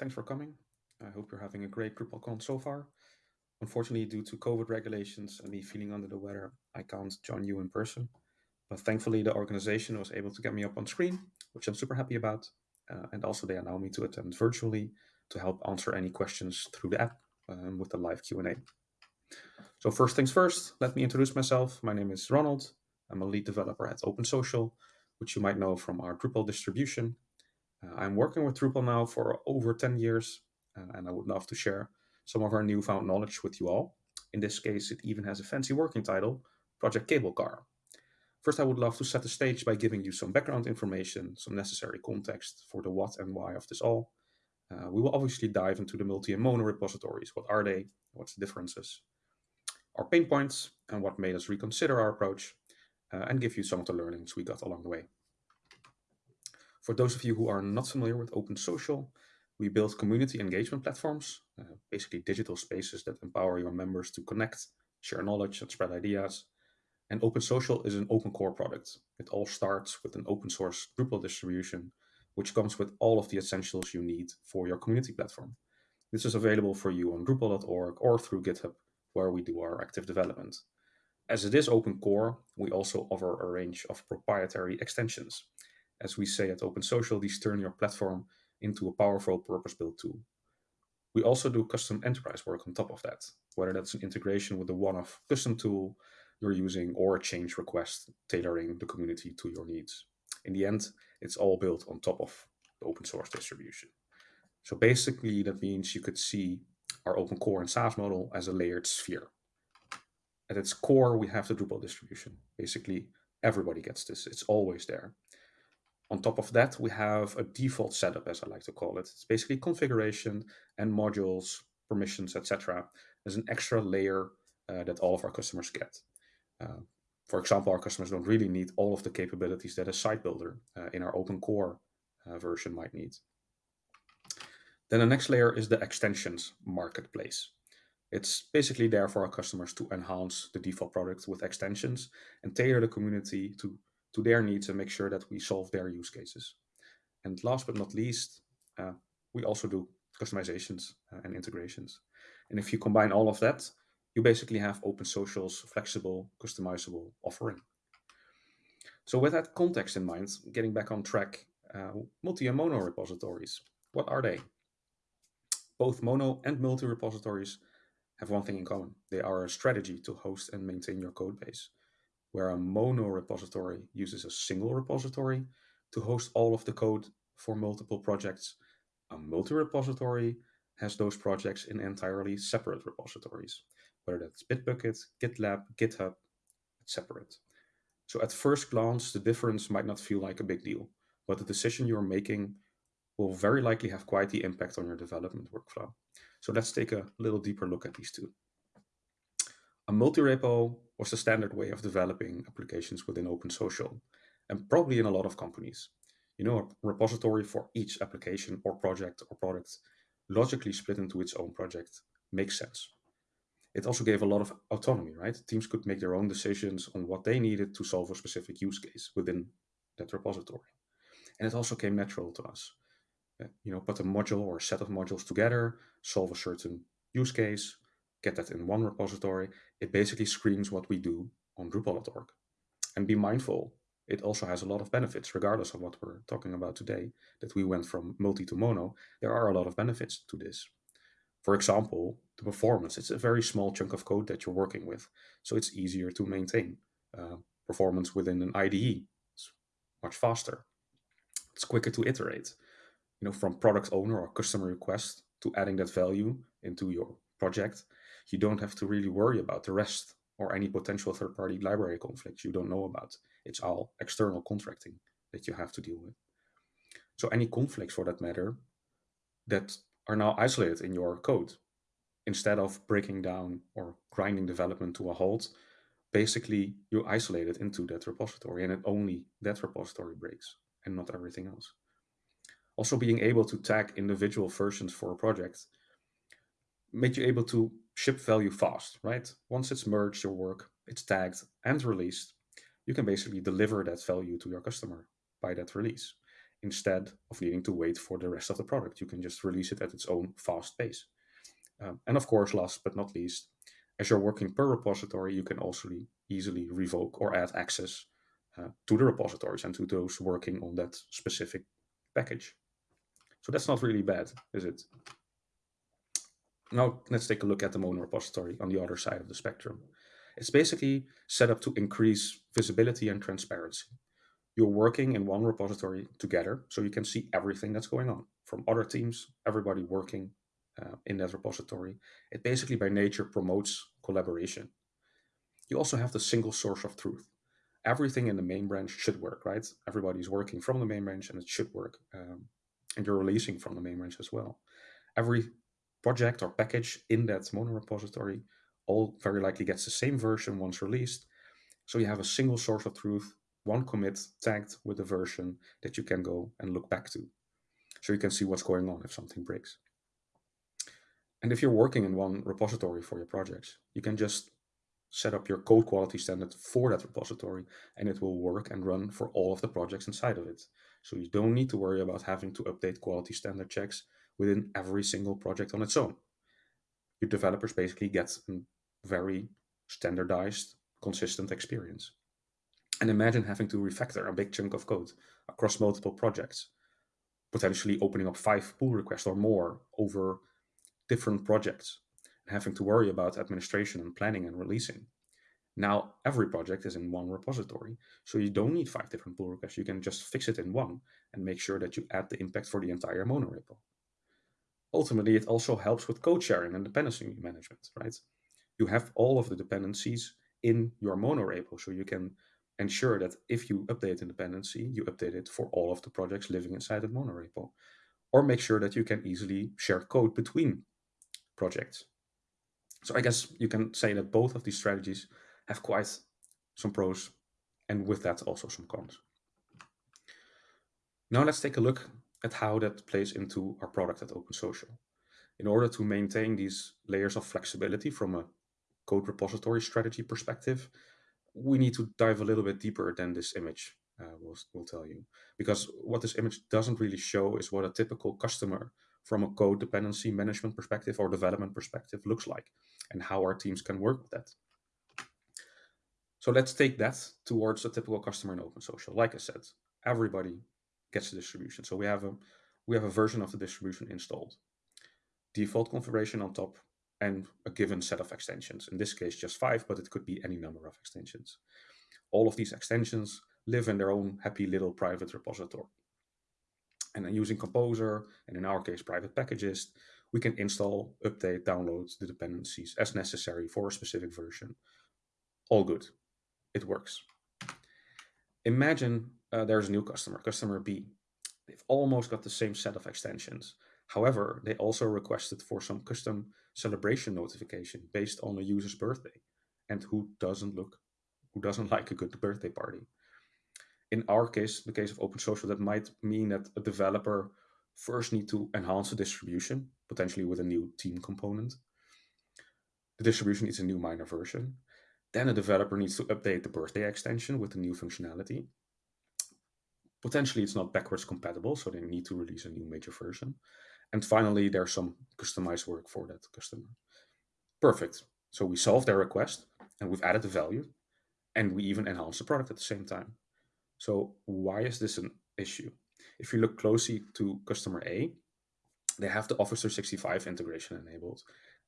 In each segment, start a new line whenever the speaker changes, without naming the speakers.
Thanks for coming. I hope you're having a great DrupalCon so far. Unfortunately, due to COVID regulations and me feeling under the weather, I can't join you in person. But thankfully, the organization was able to get me up on screen, which I'm super happy about. Uh, and also, they allow me to attend virtually to help answer any questions through the app um, with the live Q&A. So first things first, let me introduce myself. My name is Ronald. I'm a lead developer at OpenSocial, which you might know from our Drupal distribution. Uh, I'm working with Drupal now for over 10 years, uh, and I would love to share some of our newfound knowledge with you all. In this case, it even has a fancy working title, Project Cable Car. First, I would love to set the stage by giving you some background information, some necessary context for the what and why of this all. Uh, we will obviously dive into the multi and mono repositories. What are they? What's the differences? Our pain points and what made us reconsider our approach, uh, and give you some of the learnings we got along the way. For those of you who are not familiar with OpenSocial, we build community engagement platforms, uh, basically digital spaces that empower your members to connect, share knowledge, and spread ideas. And OpenSocial is an open core product. It all starts with an open source Drupal distribution, which comes with all of the essentials you need for your community platform. This is available for you on Drupal.org or through GitHub, where we do our active development. As it is open core, we also offer a range of proprietary extensions as we say at OpenSocial, these turn your platform into a powerful purpose-built tool. We also do custom enterprise work on top of that, whether that's an integration with a one-off custom tool you're using or a change request tailoring the community to your needs. In the end, it's all built on top of the open source distribution. So basically, that means you could see our open core and SaaS model as a layered sphere. At its core, we have the Drupal distribution. Basically, everybody gets this. It's always there. On top of that, we have a default setup, as I like to call it. It's basically configuration and modules, permissions, etc. There's an extra layer uh, that all of our customers get. Uh, for example, our customers don't really need all of the capabilities that a site builder uh, in our open core uh, version might need. Then the next layer is the extensions marketplace. It's basically there for our customers to enhance the default product with extensions and tailor the community to to their needs and make sure that we solve their use cases. And last but not least, uh, we also do customizations uh, and integrations. And if you combine all of that, you basically have Open Social's flexible, customizable offering. So with that context in mind, getting back on track, uh, multi and mono repositories, what are they? Both mono and multi repositories have one thing in common. They are a strategy to host and maintain your code base where a mono repository uses a single repository to host all of the code for multiple projects. A multi-repository has those projects in entirely separate repositories, whether that's Bitbucket, GitLab, GitHub, separate. So at first glance, the difference might not feel like a big deal, but the decision you're making will very likely have quite the impact on your development workflow. So let's take a little deeper look at these two. A multi-repo was the standard way of developing applications within OpenSocial, and probably in a lot of companies. You know, a repository for each application or project or product logically split into its own project makes sense. It also gave a lot of autonomy, right? Teams could make their own decisions on what they needed to solve a specific use case within that repository. And it also came natural to us. Uh, you know, put a module or a set of modules together, solve a certain use case, get that in one repository, it basically screens what we do on Drupal.org. And be mindful, it also has a lot of benefits, regardless of what we're talking about today, that we went from multi to mono. There are a lot of benefits to this. For example, the performance. It's a very small chunk of code that you're working with, so it's easier to maintain. Uh, performance within an IDE is much faster. It's quicker to iterate. You know, from product owner or customer request to adding that value into your project you don't have to really worry about the rest or any potential third-party library conflicts you don't know about. It's all external contracting that you have to deal with. So any conflicts for that matter that are now isolated in your code, instead of breaking down or grinding development to a halt, basically you isolate it into that repository and it only that repository breaks and not everything else. Also being able to tag individual versions for a project made you able to ship value fast, right? Once it's merged your work, it's tagged and released, you can basically deliver that value to your customer by that release. instead of needing to wait for the rest of the product. You can just release it at its own fast pace. Um, and of course, last but not least, as you're working per repository, you can also easily revoke or add access uh, to the repositories and to those working on that specific package. So that's not really bad, is it? Now let's take a look at the Mono repository on the other side of the spectrum. It's basically set up to increase visibility and transparency. You're working in one repository together, so you can see everything that's going on from other teams, everybody working uh, in that repository. It basically by nature promotes collaboration. You also have the single source of truth. Everything in the main branch should work, right? Everybody's working from the main branch and it should work. Um, and you're releasing from the main branch as well. Every project or package in that mono repository all very likely gets the same version once released. So you have a single source of truth, one commit tagged with the version that you can go and look back to. So you can see what's going on if something breaks. And if you're working in one repository for your projects, you can just set up your code quality standard for that repository and it will work and run for all of the projects inside of it. So you don't need to worry about having to update quality standard checks within every single project on its own. Your developers basically get a very standardized, consistent experience. And imagine having to refactor a big chunk of code across multiple projects, potentially opening up five pull requests or more over different projects, and having to worry about administration and planning and releasing. Now, every project is in one repository, so you don't need five different pull requests. You can just fix it in one and make sure that you add the impact for the entire monorepo. Ultimately, it also helps with code sharing and dependency management, right? You have all of the dependencies in your monorepo, so you can ensure that if you update a dependency, you update it for all of the projects living inside the monorepo. Or make sure that you can easily share code between projects. So I guess you can say that both of these strategies have quite some pros and with that also some cons. Now let's take a look at how that plays into our product at Open Social. In order to maintain these layers of flexibility from a code repository strategy perspective, we need to dive a little bit deeper than this image uh, will, will tell you. Because what this image doesn't really show is what a typical customer from a code dependency management perspective or development perspective looks like and how our teams can work with that. So let's take that towards a typical customer in OpenSocial. Like I said, everybody gets the distribution. So we have a we have a version of the distribution installed. Default configuration on top and a given set of extensions. In this case, just five, but it could be any number of extensions. All of these extensions live in their own happy little private repository. And then using Composer, and in our case, Private Packagist, we can install, update, download the dependencies as necessary for a specific version. All good it works. Imagine uh, there's a new customer, customer B. They've almost got the same set of extensions. However, they also requested for some custom celebration notification based on a user's birthday. And who doesn't look, who doesn't like a good birthday party? In our case, the case of Open Social, that might mean that a developer first need to enhance the distribution, potentially with a new team component. The distribution needs a new minor version. Then a developer needs to update the birthday extension with the new functionality. Potentially it's not backwards compatible, so they need to release a new major version. And finally, there's some customized work for that customer. Perfect. So we solved their request and we've added the value and we even enhance the product at the same time. So why is this an issue? If you look closely to customer A, they have the Office 365 integration enabled.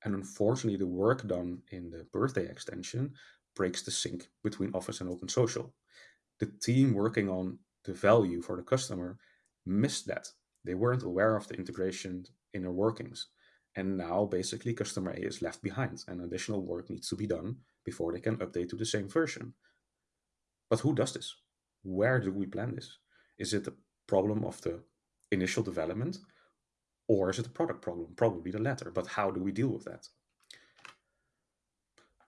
And unfortunately, the work done in the birthday extension breaks the sync between Office and Open Social. The team working on the value for the customer missed that. They weren't aware of the integration inner workings. And now basically customer A is left behind and additional work needs to be done before they can update to the same version. But who does this? Where do we plan this? Is it a problem of the initial development or is it a product problem? Probably the latter, but how do we deal with that?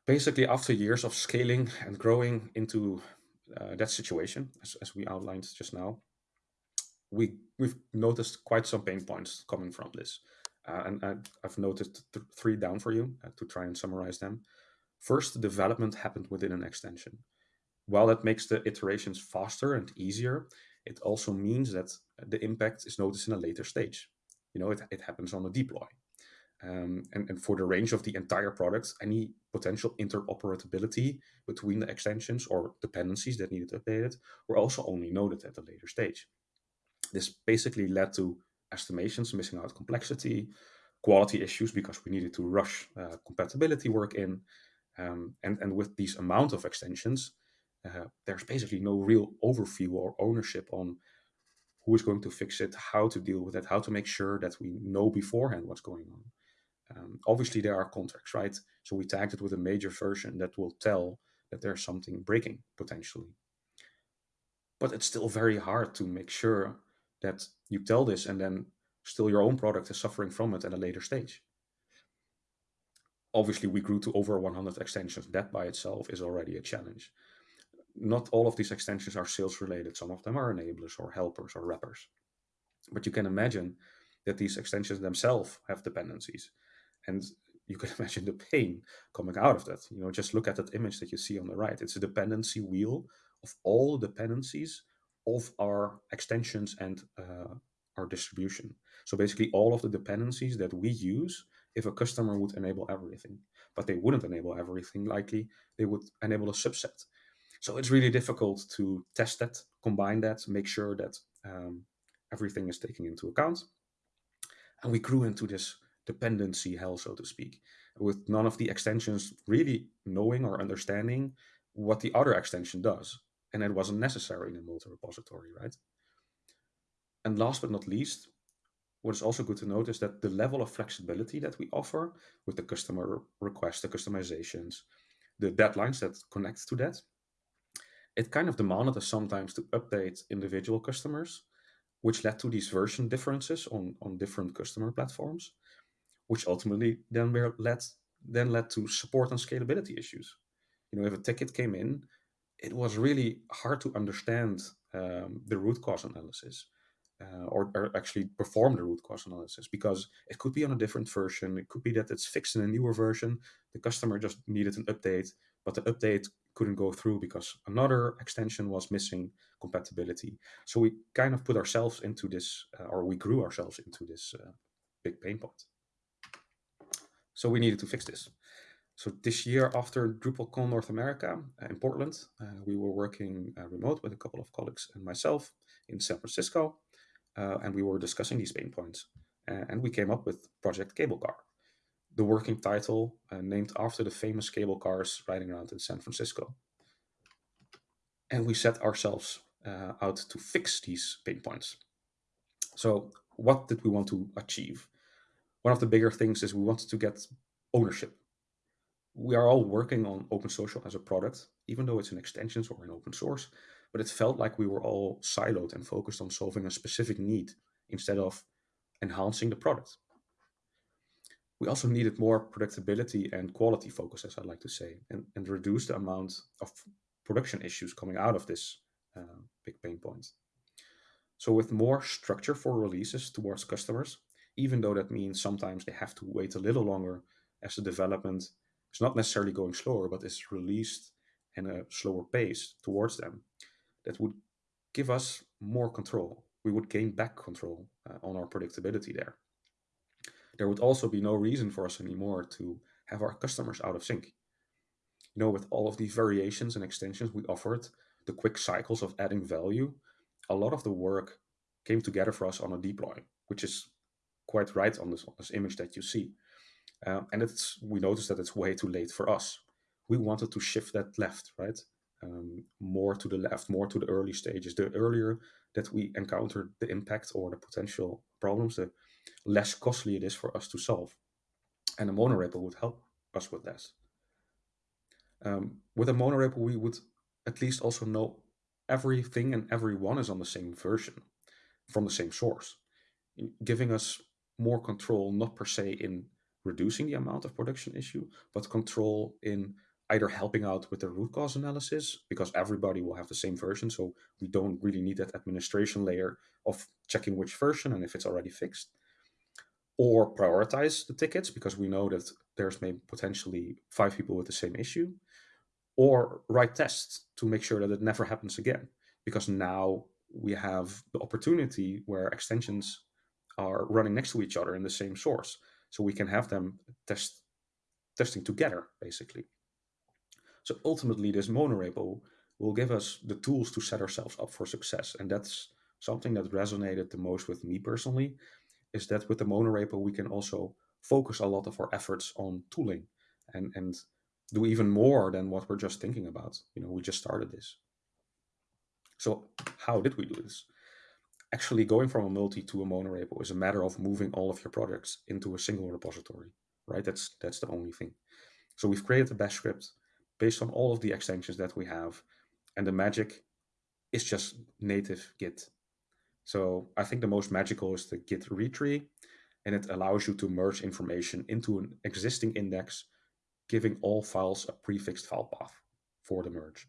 Basically, after years of scaling and growing into uh, that situation, as, as we outlined just now, we, we've noticed quite some pain points coming from this. Uh, and I, have noted th three down for you uh, to try and summarize them. First, the development happened within an extension. While that makes the iterations faster and easier, It also means that the impact is noticed in a later stage. You know, it, it happens on a deploy. Um, and, and for the range of the entire products, any potential interoperability between the extensions or dependencies that needed updated were also only noted at a later stage. This basically led to estimations missing out complexity, quality issues because we needed to rush uh, compatibility work in. Um, and, and with these amount of extensions, uh, there's basically no real overview or ownership on who is going to fix it, how to deal with it, how to make sure that we know beforehand what's going on. Um, obviously, there are contracts, right? So we tagged it with a major version that will tell that there's something breaking potentially. But it's still very hard to make sure that you tell this and then still your own product is suffering from it at a later stage. Obviously, we grew to over 100 extensions. That by itself is already a challenge. Not all of these extensions are sales related. Some of them are enablers or helpers or wrappers. But you can imagine that these extensions themselves have dependencies and you can imagine the pain coming out of that. You know, just look at that image that you see on the right. It's a dependency wheel of all dependencies of our extensions and uh, our distribution. So basically all of the dependencies that we use if a customer would enable everything, but they wouldn't enable everything likely, they would enable a subset. So it's really difficult to test that, combine that, make sure that um, everything is taken into account. And we grew into this dependency hell, so to speak, with none of the extensions really knowing or understanding what the other extension does. And it wasn't necessary in a multi-repository, right? And last but not least, what is also good to note is that the level of flexibility that we offer with the customer requests, the customizations, the deadlines that connect to that, it kind of demanded us sometimes to update individual customers, which led to these version differences on, on different customer platforms which ultimately then were led then led to support and scalability issues. You know, if a ticket came in, it was really hard to understand um, the root cause analysis. Uh, or, or, actually perform the root cause analysis because it could be on a different version. It could be that it's fixed in a newer version. The customer just needed an update, but the update couldn't go through because another extension was missing compatibility. So we kind of put ourselves into this, uh, or we grew ourselves into this uh, big pain point. So we needed to fix this. So this year after DrupalCon North America uh, in Portland, uh, we were working uh, remote with a couple of colleagues and myself in San Francisco, uh, and we were discussing these pain points. and we came up with Project Cable Car, the working title uh, named after the famous cable cars riding around in San Francisco. And we set ourselves uh, out to fix these pain points. So what did we want to achieve? One of the bigger things is we wanted to get ownership. We are all working on Open Social as a product, even though it's an extension or an open source, but it felt like we were all siloed and focused on solving a specific need instead of enhancing the product. We also needed more predictability and quality focus, as I like to say, and, and reduce the amount of production issues coming out of this uh, big pain point. So with more structure for releases towards customers, even though that means sometimes they have to wait a little longer as the development is not necessarily going slower, but is released in a slower pace towards them. That would give us more control. We would gain back control uh, on our predictability there. There would also be no reason for us anymore to have our customers out of sync. You know, with all of these variations and extensions we offered, the quick cycles of adding value, a lot of the work came together for us on a deploy, which is quite right on this, on this image that you see. Uh, and it's we noticed that it's way too late for us. We wanted to shift that left, right? Um, more to the left, more to the early stages. The earlier that we encounter the impact or the potential problems, the less costly it is for us to solve. And a monorepo would help us with that. Um, with a monorepo, we would at least also know everything and everyone is on the same version from the same source, giving us more control, not per se in reducing the amount of production issue, but control in either helping out with the root cause analysis because everybody will have the same version. So we don't really need that administration layer of checking which version and if it's already fixed. Or prioritize the tickets because we know that there's maybe potentially five people with the same issue. Or write tests to make sure that it never happens again. Because now we have the opportunity where extensions are running next to each other in the same source. So we can have them test testing together, basically. So ultimately, this monorepo will give us the tools to set ourselves up for success. And that's something that resonated the most with me personally, is that with the monorepo, we can also focus a lot of our efforts on tooling and, and do even more than what we're just thinking about. You know, we just started this. So how did we do this? Actually, going from a multi to a monorepo is a matter of moving all of your projects into a single repository, right? That's that's the only thing. So we've created a bash script based on all of the extensions that we have, and the magic is just native Git. So I think the most magical is the Git read tree, and it allows you to merge information into an existing index, giving all files a prefixed file path for the merge.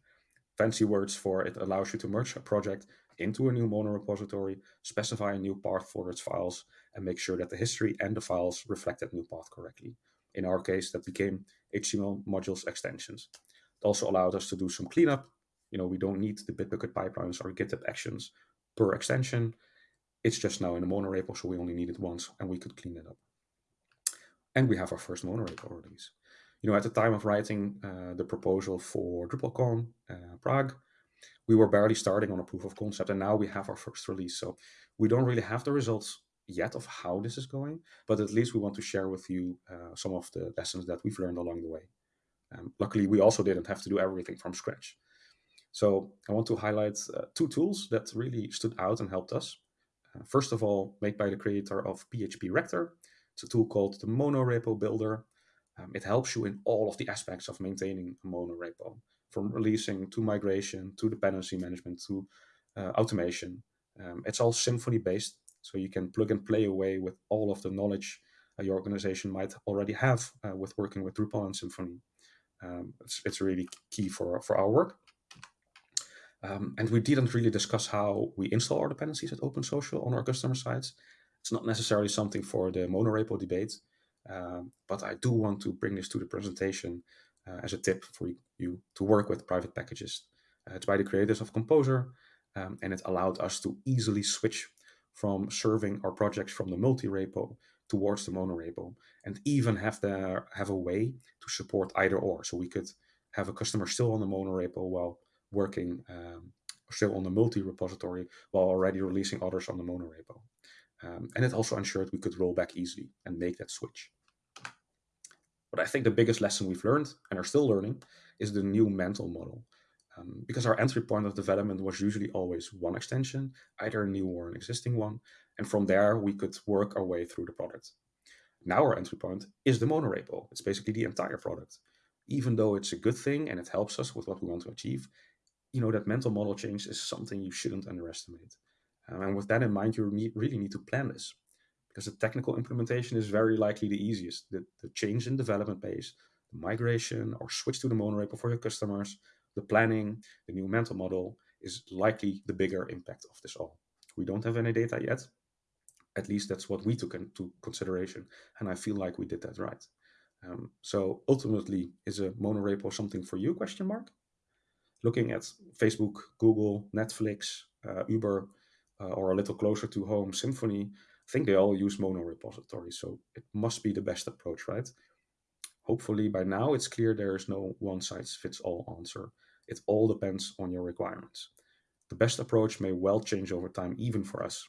Fancy words for it allows you to merge a project into a new mono repository, specify a new path for its files, and make sure that the history and the files reflect that new path correctly. In our case, that became HTML modules extensions. It also allowed us to do some cleanup. You know, we don't need the Bitbucket pipelines or GitHub actions per extension. It's just now in a monorepo, so we only need it once, and we could clean it up. And we have our first monorepo release. You know, at the time of writing uh, the proposal for DrupalCon uh, Prague, we were barely starting on a proof of concept, and now we have our first release. So we don't really have the results yet of how this is going, but at least we want to share with you uh, some of the lessons that we've learned along the way. Um, luckily, we also didn't have to do everything from scratch. So I want to highlight uh, two tools that really stood out and helped us. Uh, first of all, made by the creator of PHP Rector. It's a tool called the Monorepo Builder. Um, it helps you in all of the aspects of maintaining a Mono repo, from releasing to migration to dependency management to uh, automation. Um, it's all Symfony based, so you can plug and play away with all of the knowledge uh, your organization might already have uh, with working with Drupal and Symfony. Um, it's, it's really key for, for our work. Um, and we didn't really discuss how we install our dependencies at OpenSocial on our customer sites. It's not necessarily something for the monorepo debate, um, but I do want to bring this to the presentation uh, as a tip for you to work with Private Packagist. Uh, it's by the creators of Composer, um, and it allowed us to easily switch from serving our projects from the multi-repo towards the monorepo, and even have the have a way to support either or. So we could have a customer still on the monorepo while working um, still on the multi-repository while already releasing others on the monorepo. Um, and it also ensured we could roll back easily and make that switch. But I think the biggest lesson we've learned and are still learning is the new mental model. Um, because our entry point of development was usually always one extension, either a new or an existing one. And from there, we could work our way through the product. Now our entry point is the monorepo. It's basically the entire product. Even though it's a good thing and it helps us with what we want to achieve, you know, that mental model change is something you shouldn't underestimate. Um, and with that in mind, you really need to plan this because the technical implementation is very likely the easiest. The, the change in development pace, the migration or switch to the monorepo for your customers, the planning, the new mental model is likely the bigger impact of this all. We don't have any data yet. At least that's what we took into consideration. And I feel like we did that right. Um, so ultimately, is a monorepo something for you, question mark? Looking at Facebook, Google, Netflix, uh, Uber, uh, or a little closer to home, Symfony, I think they all use mono repositories, so it must be the best approach, right? Hopefully by now it's clear there is no one size fits all answer. It all depends on your requirements. The best approach may well change over time, even for us.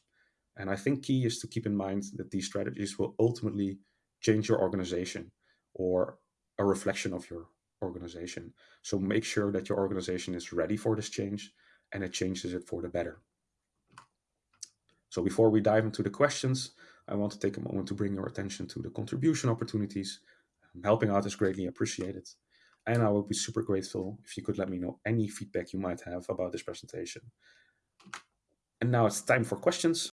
And I think key is to keep in mind that these strategies will ultimately change your organization or a reflection of your organization. So make sure that your organization is ready for this change and it changes it for the better. So before we dive into the questions, I want to take a moment to bring your attention to the contribution opportunities. Helping out is greatly appreciated. And I would be super grateful if you could let me know any feedback you might have about this presentation. And now it's time for questions.